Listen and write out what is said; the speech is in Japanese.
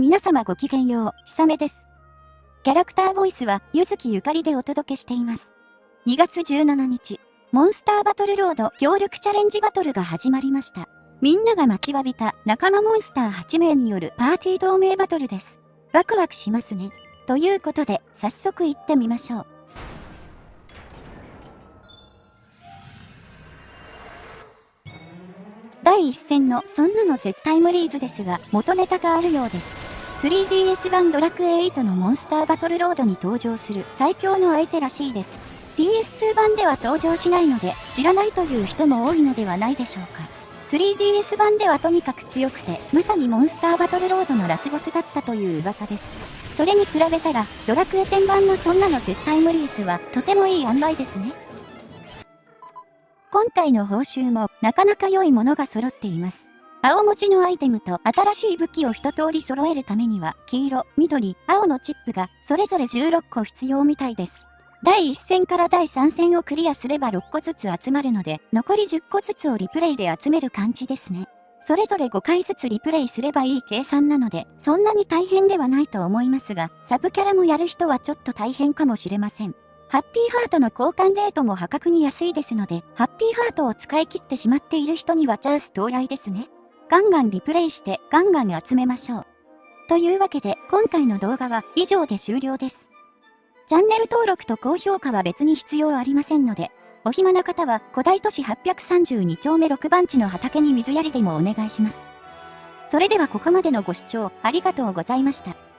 皆様ごきげんよう、ひさめです。キャラクターボイスは、ゆずきゆかりでお届けしています。2月17日、モンスターバトルロード協力チャレンジバトルが始まりました。みんなが待ちわびた仲間モンスター8名によるパーティー同盟バトルです。ワクワクしますね。ということで、早速行ってみましょう。第一戦のそんなの絶対無理ーズですが、元ネタがあるようです。3DS 版ドラクエ8のモンスターバトルロードに登場する最強の相手らしいです。PS2 版では登場しないので知らないという人も多いのではないでしょうか。3DS 版ではとにかく強くて、まさにモンスターバトルロードのラスボスだったという噂です。それに比べたら、ドラクエ10版のそんなの絶対無理ースはとてもいい塩梅ですね。今回の報酬もなかなか良いものが揃っています。青文字のアイテムと新しい武器を一通り揃えるためには、黄色、緑、青のチップがそれぞれ16個必要みたいです。第1戦から第3戦をクリアすれば6個ずつ集まるので、残り10個ずつをリプレイで集める感じですね。それぞれ5回ずつリプレイすればいい計算なので、そんなに大変ではないと思いますが、サブキャラもやる人はちょっと大変かもしれません。ハッピーハートの交換レートも破格に安いですので、ハッピーハートを使い切ってしまっている人にはチャンス到来ですね。ガンガンリプレイしてガンガン集めましょう。というわけで今回の動画は以上で終了です。チャンネル登録と高評価は別に必要ありませんので、お暇な方は古代都市832丁目6番地の畑に水やりでもお願いします。それではここまでのご視聴ありがとうございました。